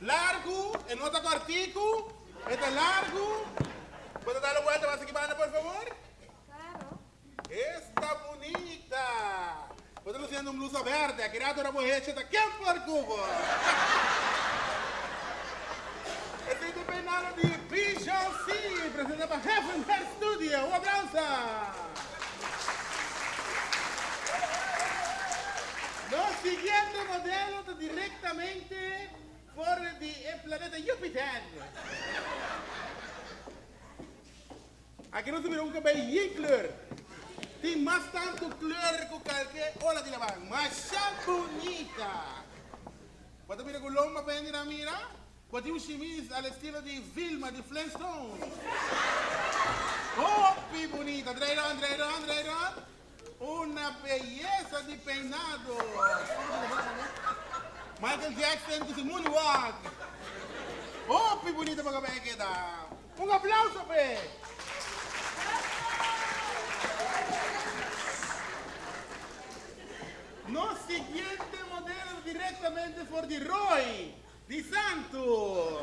Largo, en otro cortico. Este es largo. ¿Puedes darle vuelta más equipando, por favor? Claro. Está bonita. Puedes luciendo un blusa verde. Aquí rato era mujer cheta. ¿Quién por cubo? Este es el peinado de PJC. Presenta para Heaven Studio. Un aplauso. Los siguientes modelos directamente por el planeta Júpiter. Aqui não se virou um cabelo em cor. Tem mais tanto cor que qualquer olha de lavar. Mas é bonita. Quando mira com lomba para ir a mira, quando tem um chemise ao estilo de Vilma de Flintstones. Oh, que bonita. Dreirão, dreirão, dreirão. Uma beleza de peinado. Michael Jackson com moonwalk. Oh, que bonita para cabelo que dá. Um aplauso, Pé. No siguiente modelo direttamente for di Roy, di Santo.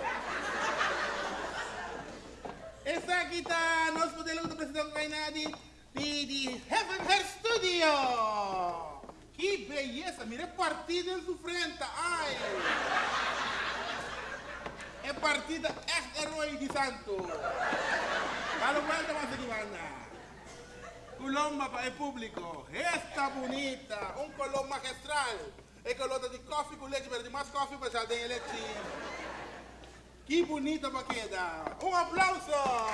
Essa aqui tá nosso modelo do presidente Gainadi di, di Heaven Hair Studio. Que beleza, mire partida em sua frente, ai. É partida echt herói di Santo. Dá vuelta mais aqui, banda. Colomba para el público. Esta bonita, un color magistral. El color de coffee con leche, pero de más coffee para sal de leche. Que bonita para queda. Un aplauso.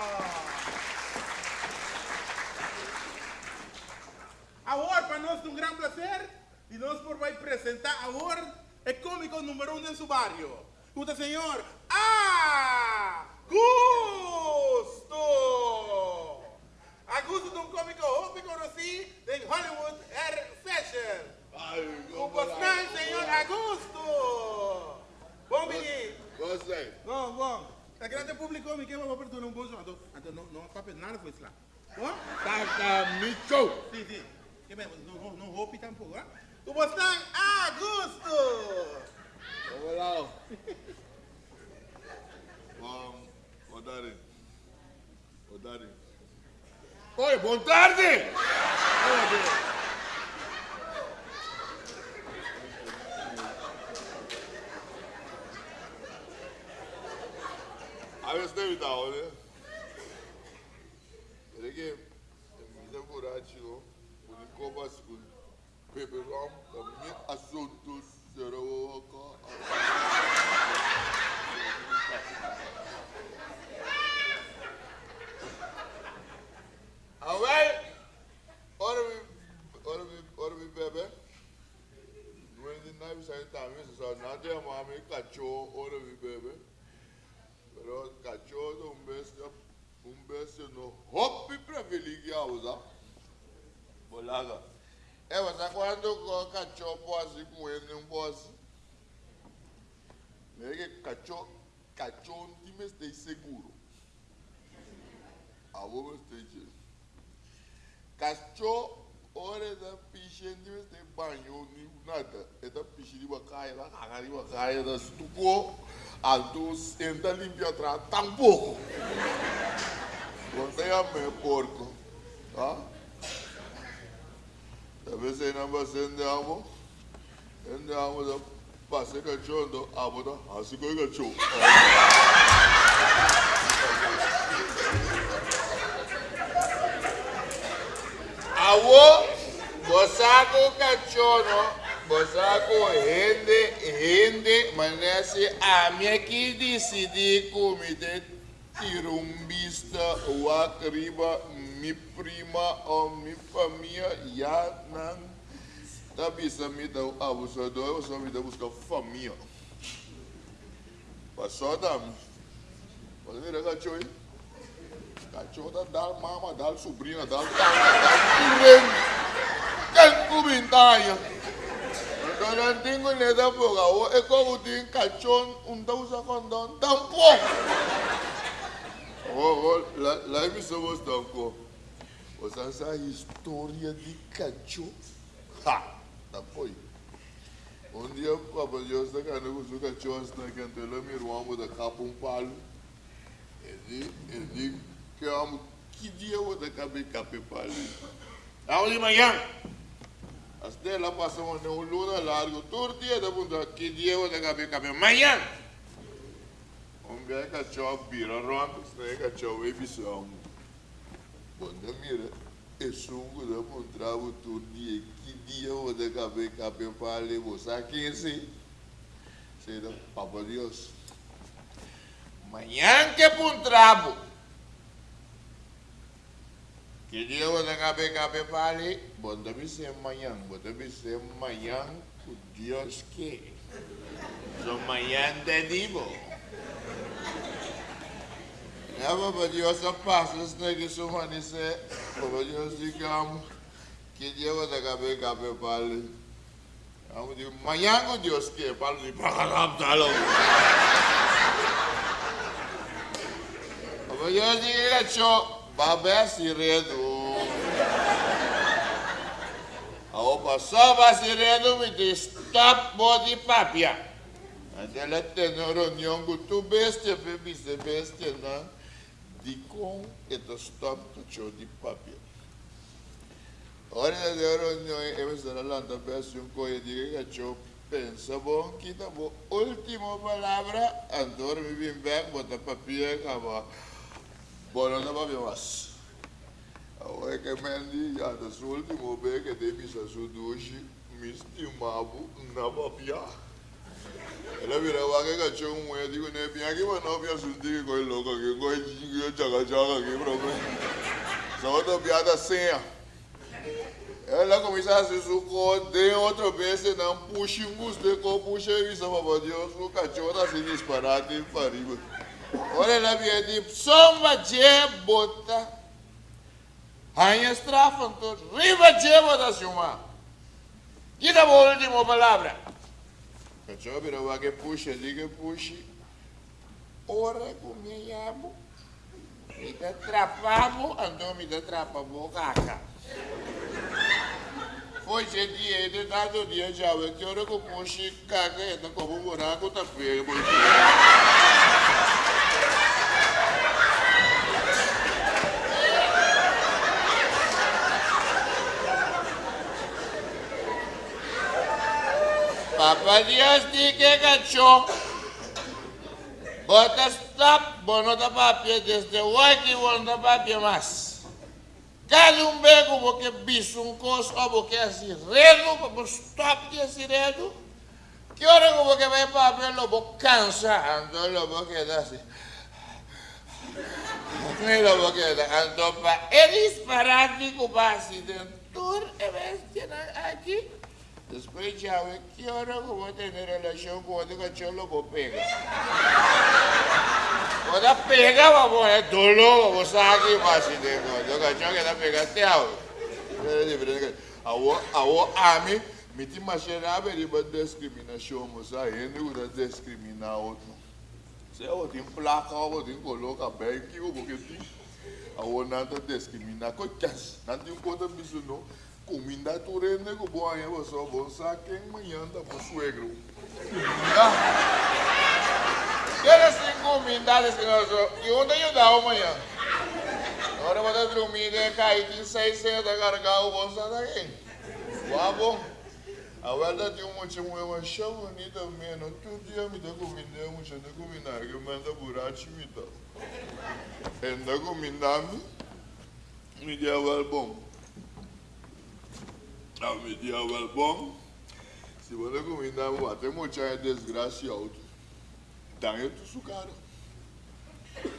Ahora, para nosotros un gran placer, y nos por vai presentar ahora el cómico número uno en su barrio. Usted, señor, Augusto. Augusto de um cômico muito conhecido em Hollywood Air Fashion. O postão, senhor Augusto. Bom menino. Gostei. Bom, bom. A grande público me quer uma oportunidade um bom som. Então, não, não papo nada foi lá. Bom? Tata Micho. Sim, sim. Não, não, não roupe tampouco, hein? O postão Augusto. Vamos lá. Vamos. Odari. Odari. Oi, boa tarde! Aveți de uita, olha. Pepe ram, da mi assunto seroca. Awel, ora mi, ora mi, ora mi bebe. Noi din nai bisa ta mi sa na de ma mi cacho, ora mi bebe. Però cacho do un bestia, un bestia no hoppi privilegi a usa. Bolaga. E ma quando co cacho poasi com ele um poasi. Lege cacho, cacho un time stai seguro. A vou stai Cachorro, ora da piscina de banho, ni nada. É da piscina de caia, lá, caga de caia, da estuco, a dos entra limpia atrás, tampouco. Quando é a meu porco, tá? Talvez vai ser de amo, de amo da passe cachorro, do amo da, assim que é cachorro. Awo, bosako kachono, bosako hende, hende, manese amia que decidi comite tirumbista, wakriba, mi prima ou mi família, ya nan, tabisa mi da abusador, eu só me da buscar família. Passou da, pode ver a cachorro Cachorro dal mama, dal sobrinha, dal tana, dal turren. Quem comentário? Então não tenho nada por agora. É como tem cachorro, um da usa condão, tampouco. Oh, oh, lá, lá me somos tampouco. Você essa história de cachorro? Ha, tampouco. Um dia, Papa Deus está cantando com o cachorro, está cantando, meu irmão, da capa um palo. Ele, ele, que amo, que dia eu vou dar capa capa palo? Aonde manhã? As dela passam no luna largo, todo dia da bunda, que dia vou dar capa capa manhã? Um dia cachorro vira ronco, se cachorro vai visão. Bunda mira, é sungo da bunda, todo dia, que dia vou dar capa capa palo, você aqui assim? Sei Papa Deus. Manhã que puntrabo. Que dia eu vou cabe cabe pali, bota me ser manhã, bota me ser manhã, com Deus que. So manhã de divo. É, Papa Deus, a passa, se não é que sou manise, Papa Deus, digamos, que dia eu vou cabe cabe pali. Amo digo, manhã com Deus que, palo de papia. Até lá tem reunião com tu bestia, bebê se bestia na di com e to stop to cho di papia. Ora da reunião e sarà l'anda bestia un coie di che cho pensa bom kita bo última palavra andor me vim back bota papia acaba Bueno, no va más. Que mendi já da sua última vez que teve essa sua duche, me estimava na papia. Ela virava que cachorro um digo, né, bem mas não via susti que coi louco aqui, coi dinheiro chaga chaga aqui, problema. Só outra piada senha. Ela começa a se sucor, de outra vez, não puxa um gosto, com puxa e visa, papai Deus, o cachorro se disparado para riba. Olha lá, minha de soma de bota. Rainha estrafa, então, riba de bota, senhor. Que dá a última palavra? Cachorro, vira o que puxa, diga puxa. Ora com minha yabo. Me dá trapamo, andou me dá trapamo, caca. Foi esse dia, ele tá do dia já, que que eu puxo, caca, ele como um buraco, tá feio, Papa Dios di que cachó. Bota stop, bono da papia desde hoy que bono da papia más. Cada um bego porque bicho um cos ou porque assim redo, porque stop que assim redo. Que hora que porque vai papia lobo cansa, ando lobo que dá assim. Nem lobo que dá, ando pa é disparate com base dentro, é bestia aqui. Después ya ve que ahora como tener relación con otro cachorro lo pega. Cuando pega, vamos a dolor, vamos a aquí fácil de otro cachorro que está pegateado. É diferente. Awo, awo, ami, me te imagina a ver uma discriminação, mas ainda não discriminar outro. Se eu tenho placa, eu tenho colocar bem que eu vou que tem. Awo, nada discriminar, coitas, não tem conta disso não. Cominda turene ko boa ya boso bosa quem manhã da pro suegro. Queres sem comida desse nosso e onde eu dá amanhã? Agora vou dar dormir de cair de seis cedo da carga o bolsa daqui. Bom. A verdade é uma chama uma chama bonita menos todo dia me dá comida uma chama comida que manda burachi me dá. Enda comida me me dá bom. A medieval bom. Se você comida até muita desgraça alto. Daí tu sucara.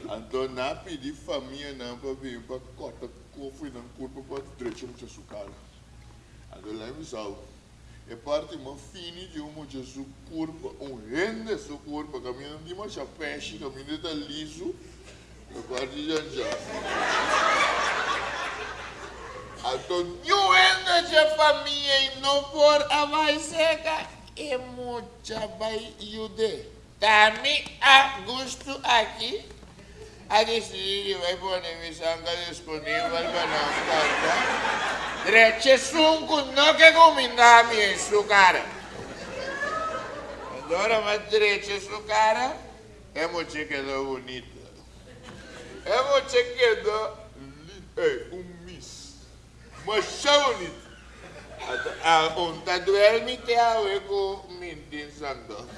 Então na pedir família não para vir para cortar cofre não corpo para direito muita sucara. Então lá me salvo. É parte uma fine de um muita su curva, um rende su curva, caminhando de uma chapéu, caminhando de liso. É parte de já. Antonio anda de família e não for a vai seca e muita vai iude. Tami a gosto aqui. A decidir vai pôr missanga disponível para não carta. Dreche sunco não que comida em sua cara. Agora uma direita sua cara, é moche que é bonita. É moche que é miss. Mas bonita. Ah, um tá duerme te awe com mintin santo.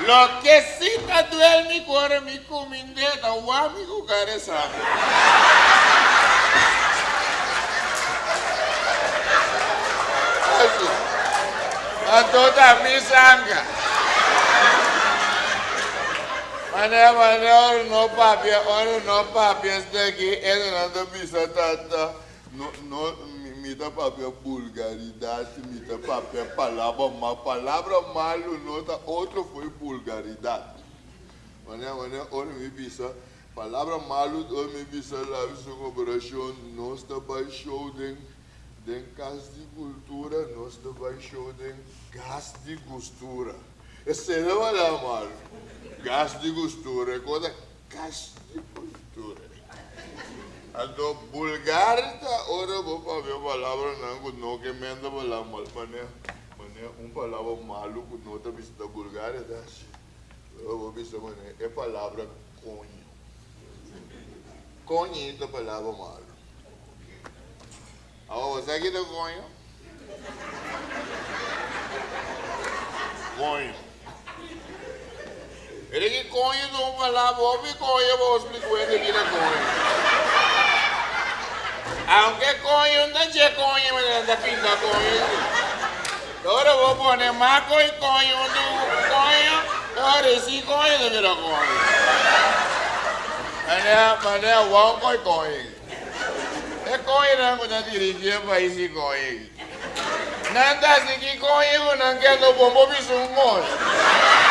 Lo que sí tá duerme com mi cominde, tá o amigo cara sabe. A toda misanga. Mané, mané, ora no papia, ora no papia, este aqui, ele não tá bisa tata. No, no, mi tá papia vulgaridade, mi tá papia palavra mal, palavra malo, nota, outro foi vulgaridade. Mané, mané, ora mi bisa, palavra malo, ora mi bisa, lá, isso com operação, nós tá baixou dentro den gas de cultura, nós vai show den gas de costura. Esse não é mal. Gas de costura, coisa gas de cultura. Ando bulgar ta ora vou ver palavra não não que menda palavra mal mané mané um palavra malu que não tá vista bulgar tá eu vou ver mané é palavra conho conho é palavra malu Oh, zeg je dat gooien? Gooien. Ele que conha não vai lá, vou me conha, vou explicar ele que ele conha. Aunque conha, não é conha, mas anda pinta conha. Agora vou pôr maco e conha, não conha, agora sim conha, não vira conha. Mas é, mas é, vamos conha conha. E konye nan kou nan dirije pa isi konye. Nan tasi ki konye kou nan gen nou bombo bisoun kon. Nan sa bati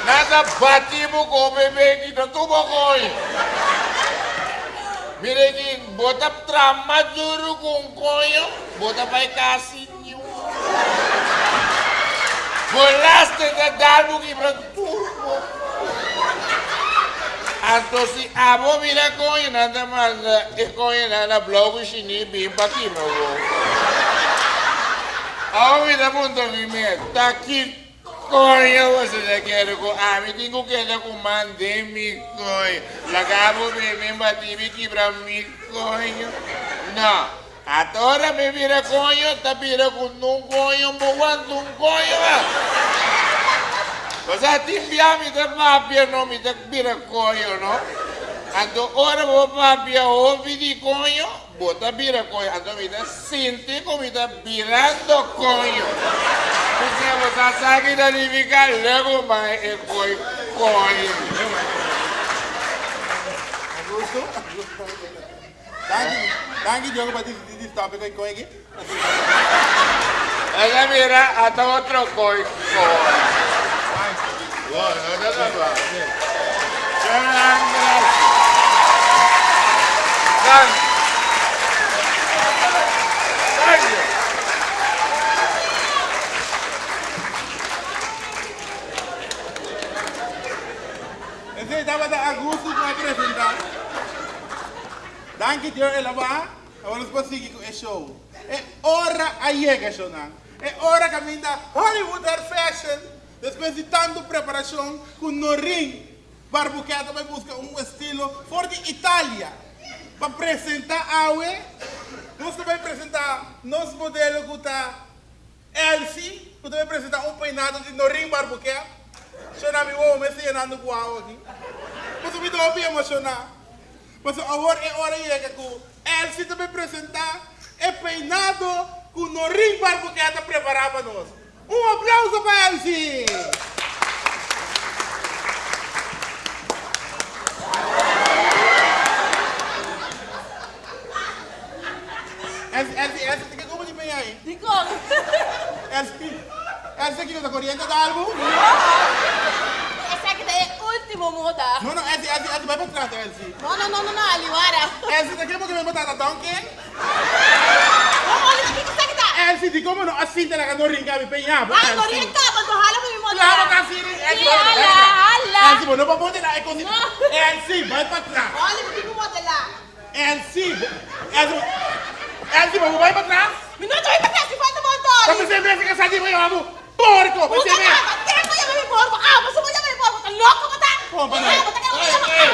Nasa bati mo ko, bebe, kita tubo ko Mirekin, bota trama juru kong koyo, oh. bota pa'y kasin niyo. Bolas na nadalbo kibrang turbo. Anto si amo mila koyo, nanda man, eh koyo na na blow ko sini, bimba kibrang ko. Ako mila punta kime, takit tá aqui coin você já quer com a mi tenho que dar com mande mi coin. Lagabo me me bati mi quebra mi coin. Não. Agora me vira coin, tá vira com um coin, um boando um coin. Cosa ti fiammi da pappia non mi da bira coio, no? Ando ora vo pappia ovi di coio, bota bira coio, ando mi da senti come da birando coio. Possiamo sa sa che da livica lego mai e coi coio. Augusto? Danke, danke Diogo per questo topico e coio. E a coi coio. Bueno, no te va. Thank you. Ese estaba de Augusto para presentar. Danke Dio e lava. Agora nós conseguimos o show. É hora que show não. É hora que a minha Hollywood Hair Fashion Depois de tanta preparação, com no ring, Barbuqueta vai buscar um estilo for de Itália. Para apresentar a Nós vamos apresentar nosso modelo que está Elsie, que vai apresentar um peinado de no ring Barbuqueta. Chama me o homem se llenando com a aqui. Mas eu me dou bem emocionar. Mas agora é hora de que Elsie vai apresentar é peinado que no ring Barbuqueta preparava para nós. Um aplauso para! Elsie, Elsie, Elsie, ¿te como di bem aí? Di come? Elsie, Elsie, chi cosa corriente d'album? Essa aqui é último moda. No, no, Elsie, Elsie, Elsie, vai para trás, Elsie. No, no, no, no, no, ali, guarda. Elsie, te queremos que me botas a donkey? Vamos, olha, o que que você que tá? Elsie, di come no, assim te la che non rincavi, pegnavo, Ah, non rientrava, tu hala per mi moda. Claro que sí, Sì, alla, alla. Elsie, no può modelare così. No. Elsie, vai para trás. Olha, o que que modelar? Elsie, Elsie, Elsie, vai para trás. Mi non ci vuoi passare, si fa il Come montone. se invece che Porco! Puta que Eu voy a ver porco? Ah, pues voy a ver porco. ¿Estás loco, mata? Compa, no. Ah, mata que lo voy a matar. Ay,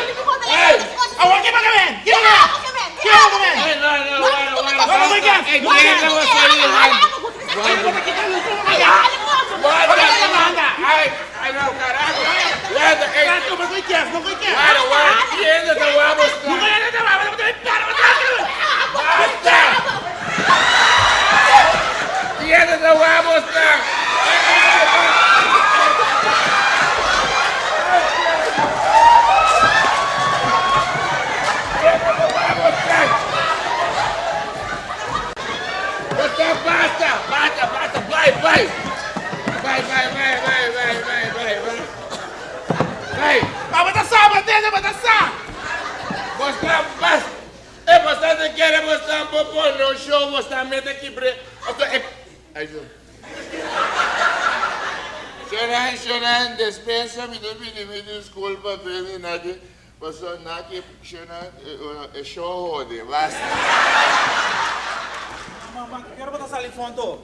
ay, ay. Agua, ¿qué para que ven? ¿Qué para que ven? ¿Qué para que ven? No, no, no, no, no. No, no, no, no. Ey, tú eres la voz de ahí. Ay, no, quitarlo. Ay, ay, no, carajo. Guarda, ey. Não foi quiesto, não foi quiesto. Guarda, guarda. Tienda, te voy a mostrar. para dançar. Mostrar basta. É bastante querer mostrar um popô no show, mostrar meta aqui pra... É. Ajuda. Chorando, chorando, dispensa-me de me desculpa, pelo nada. Passou não que chorando, eh, é eh, show, basta. Mamãe, quero botar essa ali fundo.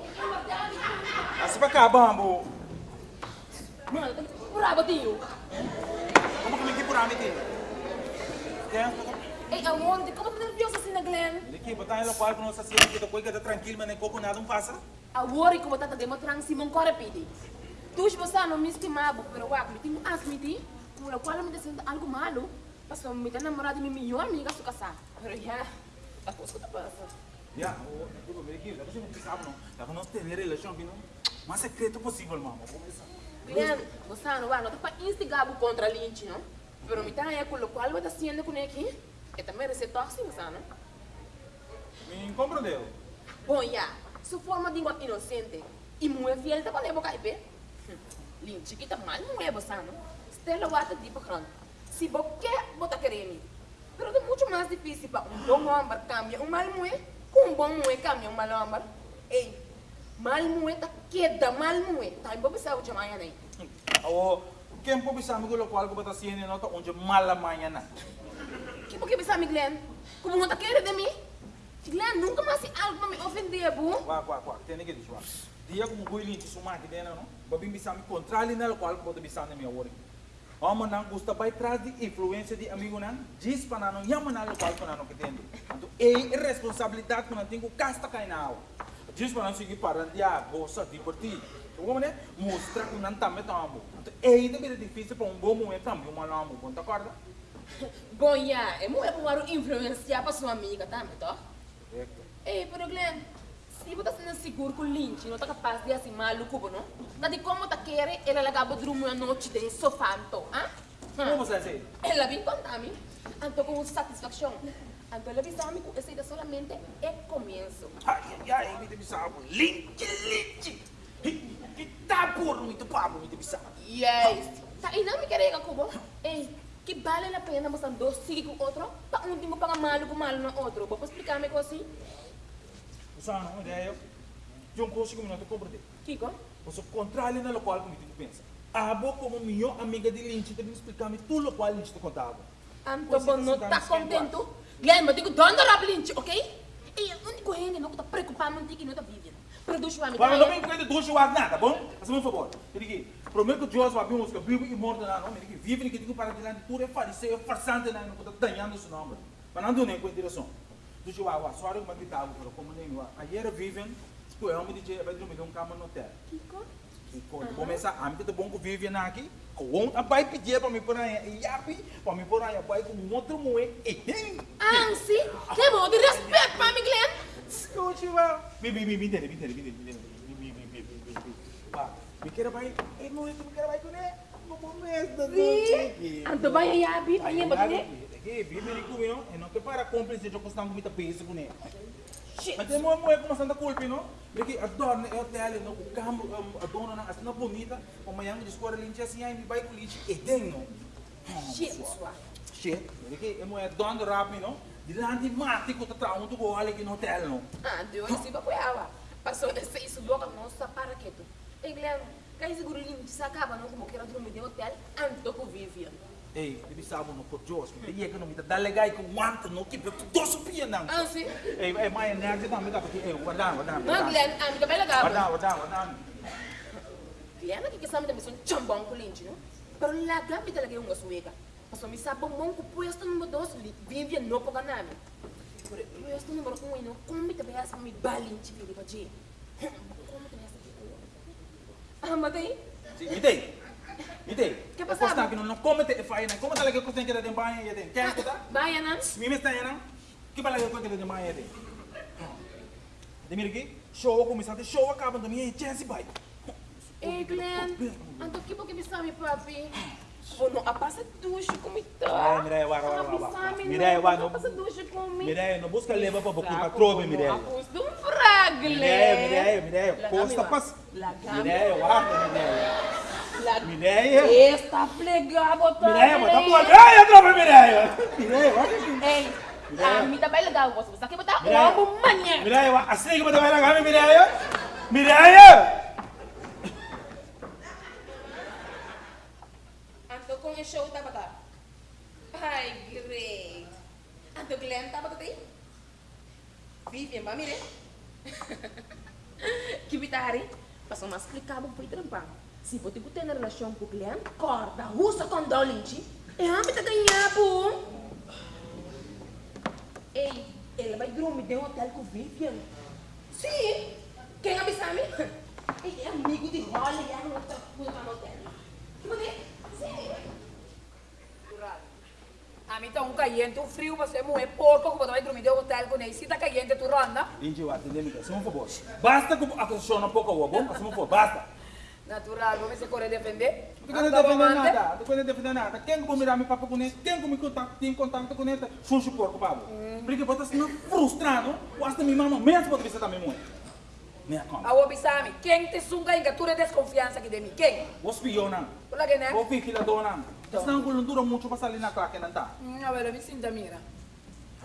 Assim pra cá, bambu. Mano, brabo, tio kurami ti. Ei, aonde? Como tá nerviosa assim, Glenn? Niki, botar ela quarto não se sente que coisa tranquilo, mas nem coco nada não passa. A worry como tá de motran corre pidi. Tu se você não me estimava, pero o acme, tinha asmiti, com o qual me descendo algo malo. mas Passou me ter namorado minha melhor amiga sua casa. Pero já, a coisa que passa. Já, o tudo bem aqui, você não precisava não. Tá com nós ter relação, não? Mas secreto possível, mamãe. Glenn, você não vai, não tá para instigar contra a Lynch, não? Pero mi taya con lo cual haciendo con aquí, que también es tóxico, ¿sabes? Me comprendeu? Bom, já, sua forma de inocente e muito fiel para levar caipe. Lin chiquita mal nuevo, ¿sabes? Stella guata tipo grande. Si vos qué, vos te Pero es mucho más difícil para un buen hombre cambiar un mal mujer que un buen mujer cambiar un mal hombre. Ey, mal mujer queda mal mujer. También vos pensás que yo mañana ahí. quem pode me Kempo bisa migulo kual ko bata siene no to onje malamanya na. pode me bisa Glen? Como não tá querendo de mim? Glenn, nunca mais se algo para me ofender, bu. Vá, vá, vá. Tem que deixar. Dia como goi linti sumar que dena, não? Babi me sabe controle nela qual pode oh, me sabe me awore. Amo não gosta vai trás de influência de amigo não. Diz para não, yama não qual para não que tem. Então, é responsabilidade que não tenho casta cainal. Diz para não seguir para dia, bolsa divertir. Como né? Mostrar que não tá metendo. Então é também difícil para um bom momento também uma amo, tá acorda? Bom, ya, é muito para influenciar para sua amiga, tá, me toca? Correto. Pero Glenn, se você está seguro com o Lynch, não está capaz de assim maluco, não? Tá de como tá querendo, ela acaba dormir a noite de sofá, então, ah? Como você diz? Ela vem contar-me, então com satisfação. Então ela avisou-me que esse ainda solamente é começo. Ai, ai, ai, me debisavam. Linte, linte tabur itu pamu itu bisa. Yes. Sa inang mi kerega ko bo. Eh, que vale a pena você andar seguir com outro? para um último pa malo com malo no outro. vou explicar me assim. Usana, onde é eu? Eu não consigo me cobra de. Kiko? Você contrário na local como tu pensa. A boa como minha amiga de Lynch te me explicar me tudo o qual Lynch te contava. Anto não está contento? eu digo, dona Rob Lynch, ok? E onde correndo não estou preocupado, não tem que não tá vivendo. Produz para não me entender duas chuas nada, bom? Faz-me um favor. Eu digo, prometo que Deus vai vir música vivo e morto na nome. Digo, vive que digo para diante tudo é fariseu, farsante na não está danhando esse nome. Mas não deu nem com direção. Do o assoalho uma guitarra, como nem eu. Ayer vivem, que eu amo dizer, vai dormir um cama no hotel. Kiko? Quando começa a mim, bom que vive aqui, com a pai pedir para me pôr aí, e api, para me pôr aí, a pai com um outro moe, tem. Ah, sim? Que bom, de respeito para mim, Glenn. こんにちは。ビビビ見てね見てね見てね見てねビビビビビビビ。Wah, mikir baik, ilmu itu mais, baik ini compromesso mais, Sim, anto ba mais, yabi? Ay, yung mais, Sige, bibili ko Mas eu eu não é dono rápido, não? Dinanimati ko tatraon to ko halik in hotel no. Ah, di oi se vai yawa. Paso na sa isu bloka mo sa para keto. Engler, que siguro lim se kaba não como quero dormir de hotel ah, anto ko vivia. Ei, devi sabo no porjos, me dia que não me dá legal com want não que tu doce pia não. Ah, sim. Ei, ei, mai né, que não me dá porque ei, guarda, guarda. Engler, am que bela gaba. Guarda, guarda, guarda. Engler, que que sabe da missão chambão com linge, não, Pero lá gamba te la que um gosto mega. Paso mi sabong mong ku puesto número dos, Vivian no po ganami. Pero puesto número um, no, kung mi tabi sa mi balin chi pili pa ji. Mi tabi sa Ah, me dei. Me dei. Que Eu passava? posso que não come te fai na. Como tá lá que tenho que de banho e tem. Quer escutar? Bayan na? Me me está não? Que bala que tenho que de banho e tem. De mira aqui, show começar de show acaba da minha chance vai. Eh, Glenn, anto que po que mi sabi, papi? Oh, no, apasa duche comigo. Ai, Mireia, wara, wara, wara. Mireia, wara, no- Apasa duche comigo. Mireia, não busca leva para botar para trove, Mireia. Apos de um fragle. Mireia, Mireia, Mireia. Gami, pas. Mireia, guarda, Mireia. Mireia. Está plegado também. Mireia, bota por. Ai, a trove, Mireia. Mireia, aqui. Ei, a mim também legal. Você aqui botar Mireia. ovo manhã. Mireia, assim que vai na gama, Mireia. Mireia. Anto com o show botar. Ai, great. Anto Glenn botar aí? Vivian, vai mire. Que bitari? Passou mais explicável para trampar. Se você tem uma relação com o Glenn, corta, usa com Dolinchi. É a mim tá ganhar, pô. Ei, ele vai dormir de um hotel com Vivian. Sim. Quem avisa me? Ele é amigo de Holly, é um hotel. Sim. A mim tá um caliente, um frio, você é muito porco, como vai dormir de um hotel com ele. Se tá caliente, tu ronda. Wa, atende, Mireia. Se não for bom. Basta que a pessoa não pouco, bom? Se não for, basta. Natural, vamos se correr defender. Não quero defender nada, não quero defender nada. Quem que mirar me papo com ele, quem que me contato, tem contato com ele, sujo porco, Pablo. Porque você está frustrado, o hasta me mama mesmo pode visitar minha mãe. Minha. A obisami, quem te sunga em gatura desconfiança aqui de mim? Quem? Vos pilhou não. Olha que né? Vou ficar lá Estão com dura muito para sair na claque, não tá? A ver, eu me sinto mira.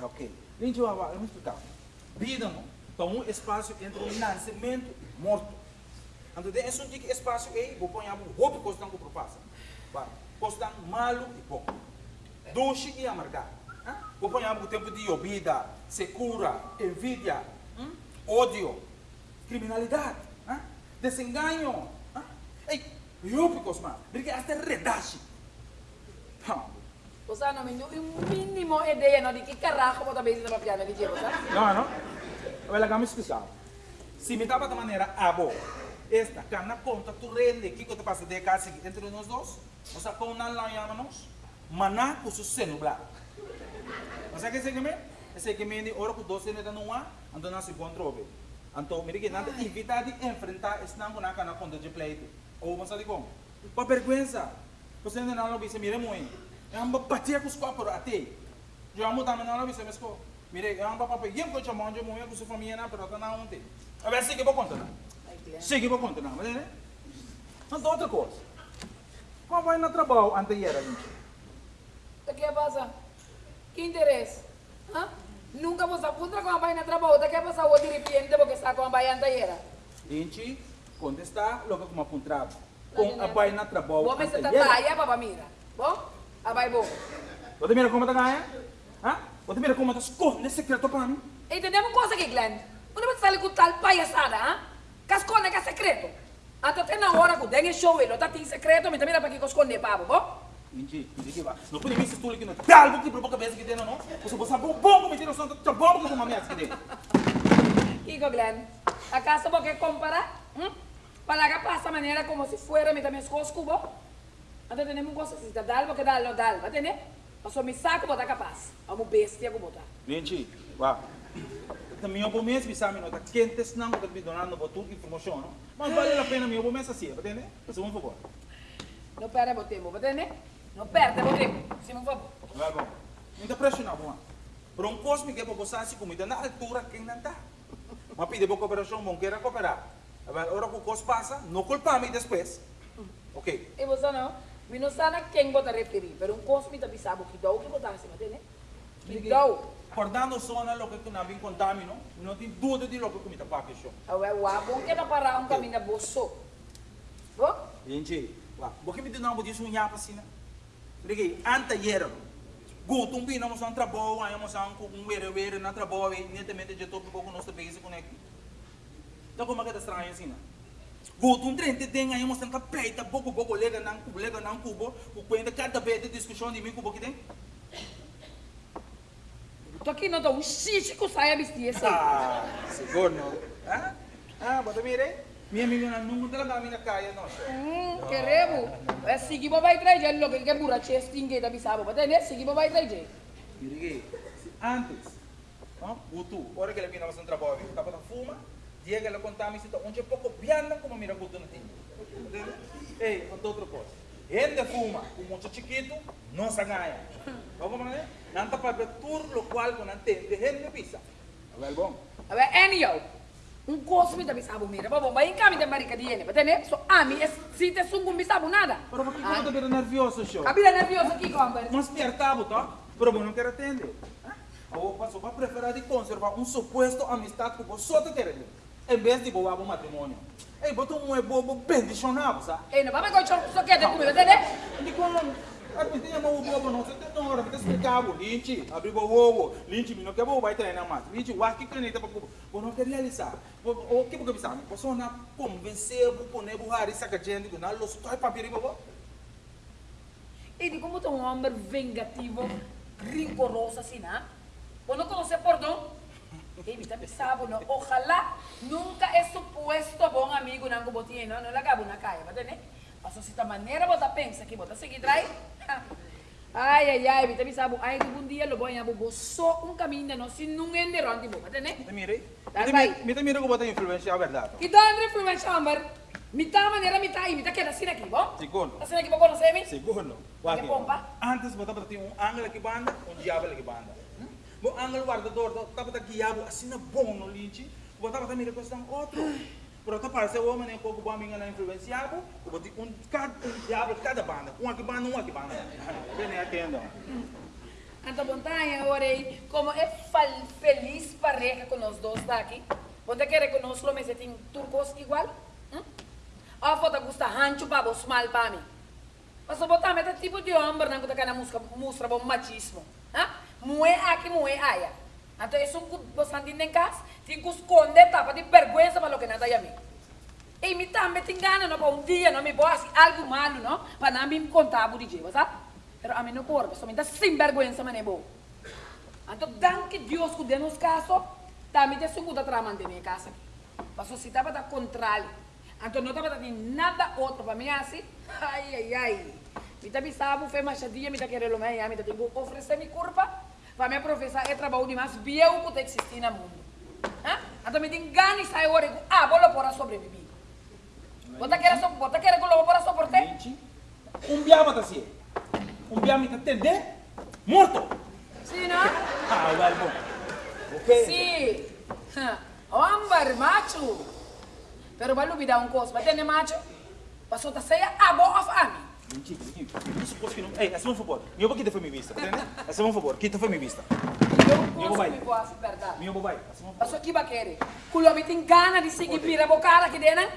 Ok. Gente, eu vou explicar. Vida, não? Então, um espaço entre o nascimento e morto. Então, tem esse tipo espaço aí, vou pôr algo, roupa que com propassa. Vai. Costam malo e bom. Doce e amargar. Hã? Vou pôr algo tempo de obida, secura, envidia, ódio, criminalidade, hã? desenganho. Hã? Ei, roupa, mas, porque até redache. Não me deu um mínimo ideia não, de que carajo você também está piano de jeito, tá? No, no. Well, vamos explicar. Se me dava de maneira abo, esta cana conta tu rende que te passa de casa entre nós dois, sea, com não lá chamamos, maná com su celular. O sea, que se que me, esse que me ora com doce neta não há, então não se controle. Então, me diga nada evitar de enfrentar esse não com a cana conta de pleito. Ou você diz como? Para vergüenza. Você não lo visse, mire. É uma batia com os copos até. Eu amo também não mas como? Mire, eu amo papai, eu vou chamar onde morro com sua família, não, pero não ontem. A ver, siga para conta, não. Ai, Glenn. Siga para conta, não, mas né? Então, outra coisa. Como vai no trabalho anterior, gente? O que passa? Que interesse? Hã? Nunca você puta com a baina trabalho, o que passa o dirigente porque está com a baina anterior? Gente, contestar logo como apontado. Com a pai na trabalho Vou ver se tá anterior. taia, baba mira. Bom? A vai bom. Você mira como está ganha? Hã? Você mira como está esconde secreto para mim? Entendemos coisa aqui, Glenn? Você sai com tal palhaçada, hã? Cascone que é secreto. Até tem na hora que o dengue show, ele tá tem secreto, mas também dá para que esconde, babo, bom? Gente, gente que vai. Não pode me se tu aqui no talbo que para a cabeça que tem, não? Você você sabe bom como tira o som, tá bom como uma merda que tem. Hijo Glenn, ¿acaso vos querés comparar? ¿Mm? Para que pasa manera como si fuera mi también escoz cubo. Entonces tenemos cosas así, dar algo que darlo, dar, ¿va tener? O sea, mi saco botar capaz. Vamos bestia como botar. Gente, vá. Também eu vou mesmo pensar, não tá quentes não, porque me donando botou informação, não? Mas vale a pena, eu vou mesmo assim, entende? Por um favor. No perde o tempo, ¿va a tener? No perde o tempo, se me favor. Vai bom. Não tá pressionado, bom. Por um cosme que é para você assim comida na altura quem não tá. Mas pede para cooperação, bom queira cooperar. Agora, hora que o cos passa, não culpa-me depois. Ok. E você não? Me não sabe quem botar referir, pero um cosme tá pisado que dá o que botar assim, ¿va a tener? Que dá o. Acordando zona, lo que não vem contamino, não tem dúvida de lo que comida para que show. Agora, o bom que não parar um caminho bolso. Bom? Gente, wah, porque me dinamo disso um yapa assim, né? Liguei, anta yero. Gutum bi na mo sa trabalho, ay mo sa kung were were na trabalho, netamente de topo pouco nosso base conecta. Então como é que está estranho assim, né? Guto um trem te tem aí, mas tanto peita, pouco, pouco, lega não cubo, lega não cubo, o cuenta cada vez de discussão de mim cubo que tem. Tô aqui não tô um xixi com saia vestir esse. Ah, seguro não. Ah, ah, bota mire. Minha amiga não nunca talaga kami na kaya, no. Hum, queremos. É seguir pra vai trazer logo que é burra, che stingue da bisabo, mas é seguir pra vai trazer. Mire que, antes, no, Guto, hora que ele vinha fazer um trabalho, tava na fuma, dia que ele contava me cita, onde é pouco piano como mira Guto na tinha. Entende? Ei, conta outra coisa. Ele fuma, com muito chiquito, não se ganha. Vamos lá, né? Não tá para tudo lo qual com não tem, de gente pisa. Well, bom. A ver, anyhow. Um cosme da bisabo mira, babo, vai em caminho de marica de ele, mas é So, a mim, se te sungo bisabo nada. Pero por que ah. você tá nervioso, show? Cabida nervioso aqui, compadre. Mas pertabo, tá? Pero eu não quero atender. Ou passo para preferir de conservar um suposto amistade com você, querido. Em vez de boar um matrimônio. Ei, bota um é bobo bem dicionável, sabe? Ei, não vai me contar só quer ter comigo, entendeu? Di quando a tinha mau bobo não, você uma hora que explicava, Linchi, abrir o ovo, Linchi, não quer bobo vai treinar mais. Linchi, o que que tá para cubo. Bom, não quer realizar. O que porque pensar? Você não convencer o poner essa que gente que não los toy papiri bobo. E de como tu um homem vengativo, rigoroso assim, né? Você não conhece perdão? Ei, me está pensando, no? Ojalá nunca é supuesto bom amigo não botinha, não, não lagabo na caia, vai entender? Mas se esta maneira você pensa que você seguir trai, Ai, ai, ai, me está pensando, ai, que um dia lo vou a bobo só um caminho, não, se não é de ronde, vai entender? Me mire. Dai, vai. Me te mire que você influencia a verdade. E onde influencia, amor? Me tá maneira, me tá aí, me tá queda assim aqui, bom? Segundo. Assim aqui, vou conhecer-me? Segundo. Que pompa? Antes você tinha um ângulo que banda, um Bo angel guardador, tapa ta guiabo assim na bom no linchi, bo tapa ta mira outro. Pero ta parece o homem com o amigo na influenciado, o boti um cada diabo cada banda, um aqui banda, um aqui banda. Bem atendo. Então, Montanha, orei, como é feliz pareja com nós dois daqui. Você quer que nós homens tem turcos igual? Hum? A foto gusta rancho vos mal para mim. Mas eu botar meta tipo de homem, não que tá música, mostra bom machismo. Hã? Mue aqui, mue aya. Então, isso você entende em casa? Tem que esconder tapa de vergonha para o que nada é mim. E me também tem gana, não, um dia, não me vou assim, algo malo, não? Para não me contar por dia, sabe? Mas a mim não corre, somente sem vergonha, mas é bom. Então, danke Deus que deu nos casos, também tem segunda trama de minha casa. Mas se estava da controle, então não estava dando nada outro para mim assim, ai, ai, ai. Me está pensando, foi machadinha, me está querendo mais, me está tendo que oferecer minha curva, para me professar é trabalho de mais biel que existe no mundo. Ah? Então me tem gana e sai agora, ah, vou lá para sobreviver. Você quer so, você quer que eu vou para soportar? Um biama tá assim. Um biama tá entender? Morto. Sim, não? Ah, well, bom. Ok. Sim. Hombre, macho. Pero vai olvidar um coisa, vai ter macho? Passou a sair a boa fame. Que não. Ei, essa é um favor. Meu pai, quita foi minha vista, entende? Essa é um favor, quita foi minha vista. Eu posso me posso verdade. Meu pai, Mas o que vai querer? Kulo me tem gana de seguir pira bocada aqui dentro.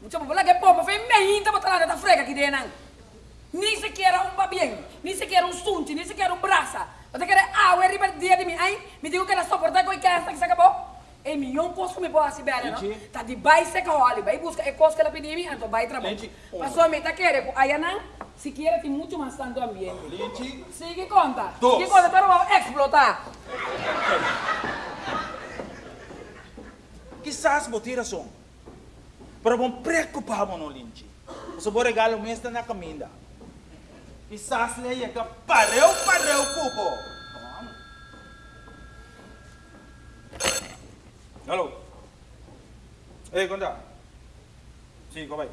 Vou lá que povo, vem hinta botar lá da frega aqui dentro. Nem sequer um babien, nem sequer um sunti, nem sequer um braça. Você quer água e riba dia de mim, hein? Me digo que ela suportar com a casa que se acabou. E milhão coisa me pode saber, não? Tá de baixo que olha, vai buscar é coisa que ela pediu, então vai trabalhar. Mas a meta quer, aí não, se quer tem muito mais tanto ambiente. Linchi. Sigue conta. Dos. Sigue conta, pero vamos explotar. Quizás botira som. Pero bom preocupado no Linchi. Você vai regalo mesmo na caminha. Quizás le que pareu, pareu, cupo. Conta. Sim, como é?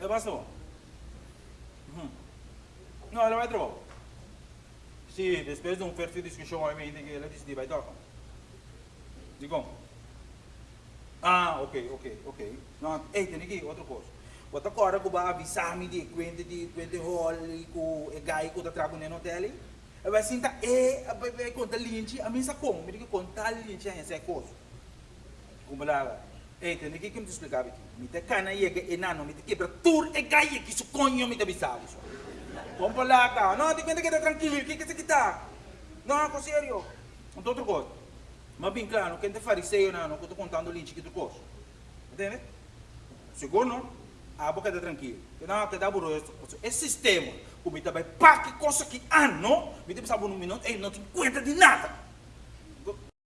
É bastante. Uhum. Não, ela vai trabalhar. Sim, depois de um perfil de discussão, obviamente, que ela decide vai tocar. Digo. Ah, ok, ok, ok. Não, ei, tem aqui outra coisa. Outra coisa que vai avisar-me de quando de quando rol com o gai que está trabalhando no hotel. Eu vai sentar, e vai contar linche, a mim sa como, me diga contar linche a essa coisa. Como lá, ei, aqui que me explicar aqui. Me te cana e que enano, me te quebra tur e gai que su conho me te avisava. Como lá, tá? Não, te conta que tá tranquilo, que que se kita? Não, com sério. Não outra coisa. Mas bem claro, quem te fariseu não, não estou contando linche que tu coisa. Entende? Segundo, a boca está tranquilo. Que não te dá burro isso. Esse sistema, o bita vai coisa que ano, bita sabe um minuto, ele não tem conta de nada.